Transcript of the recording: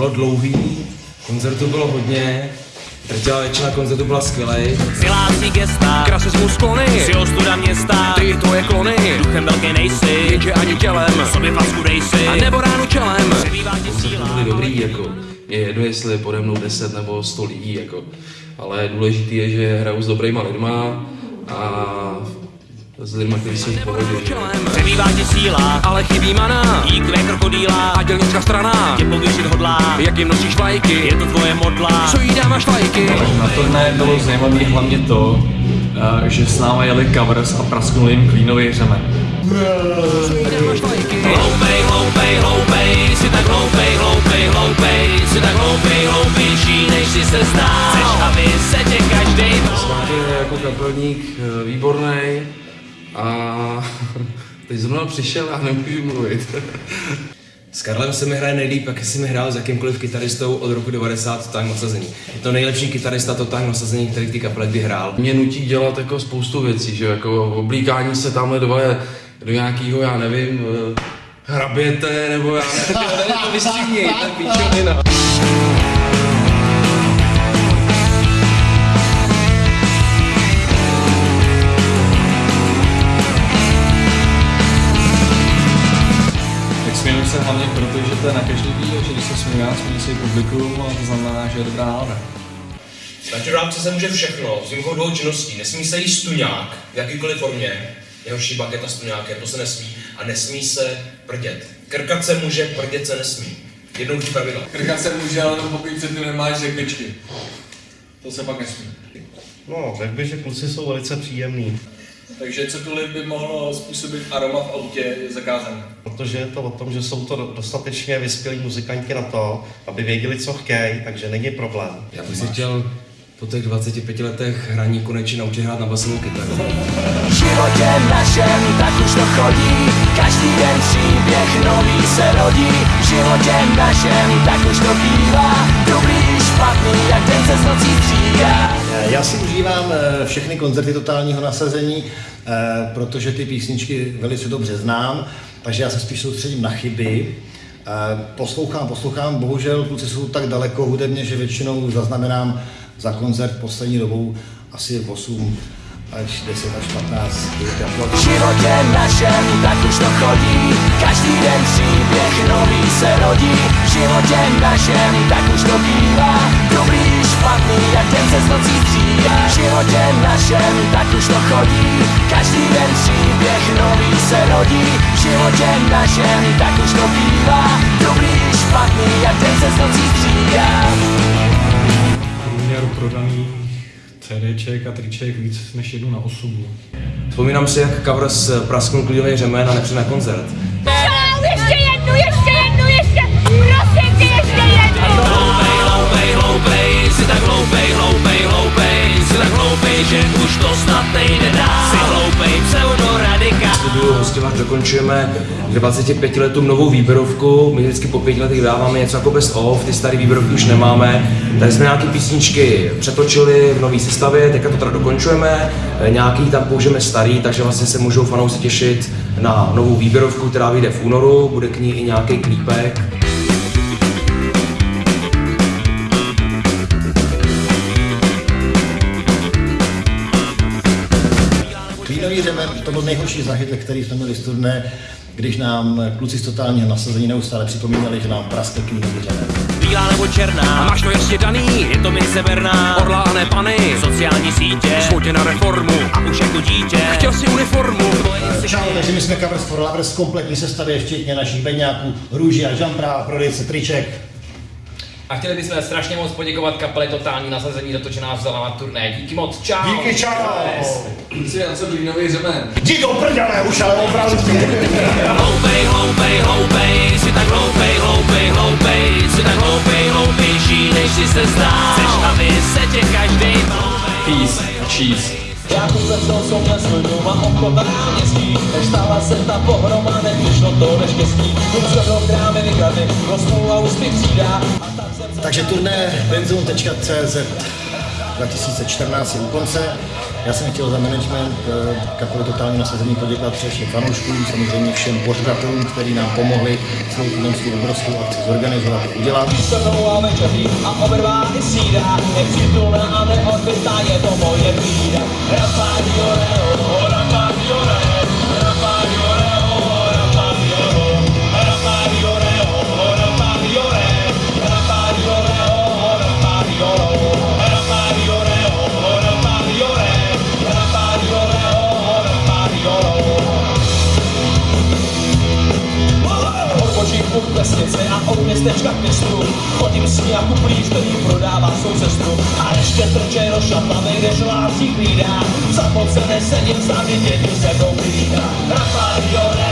bylo dlouhý, koncertů bylo hodně, drtivá většina koncertů byla skvělej. Silácí gesta, Rasismus sklony, si ostuda města, ty tvoje klony, duchem velký nejsi, jenže ani tělem, sobě facku dej si, a nebo ránu čelem. přebývá ti koncerty síla. byly dobrý, jako je jedno, jestli je pode mnou 10 nebo 100 lidí, jako. Ale důležitý je, že hraju s dobrýma lidma a s kteří jsou v pohodě. Přebývá ti síla, ale chybí mana, jíkve krokodýla, a dělnická strana, tě povýšit hodlá, jak jim nosíš vlajky, je to tvoje modla. co jí dáváš vlajky. Na turné bylo zajímavé hlavně to, eh, že s náma jeli covers a prasknul jim klínový řemen. Co jí dáváš vlajky. Hloupej, hloupej, hloupej, jsi tak hloupej, hloupej, hloupej, jsi tak hloupej, hloupější, než si se zdál. Chceš, aby se tě každej je jako kapelník eh, výborný a teď zrovna přišel a nemůžu mluvit. S Karlem se mi hraje nejlíp, jak mi hrál s jakýmkoliv kytaristou od roku 90 Totální nasazení. Je to nejlepší kytarista Totální nasazení, který v té kapele kdy hrál. Mě nutí dělat jako spoustu věcí, že jako oblíkání se tamhle dvoje do nějakého, já nevím, eh, hraběte, nebo já nevím, tady to vystříhněj, tak píčovina. Směju se hlavně proto, že to je na každý díl, že když se směju já, směju se i publikum a to znamená, že je dobrá nálada. Na čurápce se může všechno, s výjimkou dvou činností. Nesmí se jíst tuňák v jakýkoliv formě, jeho šibaketa s tuňákem, to se nesmí. A nesmí se prdět. Krkat se může, prdět se nesmí. Jednoduchý pravidla. Krkat se může, ale pokud předtím nemáš řekličky. To se pak nesmí. No, řekl bych, že kluci jsou velice příjemní, Takže cokoliv by mohlo způsobit aroma v autě je zakázané. protože je to o tom, že jsou to do- dostatečně vyspělí muzikanti na to, aby věděli, co chtějí, takže není problém. Já bych si chtěl po těch 25 letech hraní konečně naučit hrát na basovou kytaru. V životě našem tak už to chodí Každý den příběh nový se rodí V životě našem tak už to bývá Dobrý, špatný, jak den se z nocí střídá Já si užívám eh, všechny koncerty totálního nasazení, eh, protože ty písničky velice dobře znám, takže já se spíš soustředím na chyby. Eh, Poslouchám, poslouchám, bohužel kluci jsou tak daleko hudebně, že většinou zaznamenám za koncert poslední dobou asi 8 až 10 až 15 jako V životě našem tak už to chodí. Každý den příběh nový se rodí. V životě našem tak už to bývá. Dobrý, špatný, jak den se z nocí střídá. V životě našem tak už to chodí. Každý den příběh nový se rodí. V životě našem tak už to bývá. Dobrý, špatný, CDček a triček víc než jednu na osobu. Vzpomínám si, jak covers prasknul klidový řemen a nepřijde na koncert. Čau, ještě jednu, ještě jednu, ještě, prosím tě, ještě jednu. Hloupej, hloupej, hloupej, jsi tak hloupej, hloupej, hloupej, jsi tak hloupej, že už to snad nejde dál. Dokončujeme k 25 letům novou výběrovku. My vždycky po pěti letech dáváme něco jako best of, ty staré výběrovky už nemáme. Tady jsme nějaké písničky přetočili v nové sestavě, teďka to teda dokončujeme. Nějaký tam použijeme starý, takže vlastně se můžou fanoušci těšit na novou výběrovku, která vyjde v únoru, bude k ní i nějaký klípek. Řemen, to byl nejhorší zážitek, který jsme měli z turné, když nám kluci z totálního nasazení neustále připomínali, že nám praskl řemen. Bílá nebo černá, A máš to jasně daný, je to mince berná. orla a ne pany, Sociální sítě, svou tě na reformu, a už jako dítě. chtěl si uniformu. Čau, takže my jsme Covers for Lovers v kompletní sestavě, včetně našich beňáků, růží a žampra prodejce triček. A chtěli bychom strašně moc poděkovat kapele Totální nasazení za to, že nás vzala na turné. Díky moc, čau! Díky, čau! Kluci, na co klínový řemen? Jdi do prdele už, ale opravdu. Hloupej, hloupej, hloupej, jsi tak hloupej, hloupej, hloupej, jsi tak hloupej, hloupější, než si se zdá. Chceš, aby se tě každej Peace cheese. Já tu jsou mě svůj doma obchod na náměstí Než stala se ta pohroma, nepřišlo to neštěstí. Se do krámy vykradny, kosmou a úspěch jsem Takže turné benzon.cz 2014 je u konce. Já jsem chtěl za management eh, kapely Totální nasazení poděkovat především fanouškům, samozřejmě všem pořadatelům, kteří nám pomohli tuhle tu obrovskou akci zorganizovat a udělat. a večeří a obrvány sídá Nepřítulná a je to moje bída Chodím s ní jako plíš, který prodává svou cestu A ještě trčej do šatlavej, lásí klídá Zapocené sedím za děti se koupí Rafael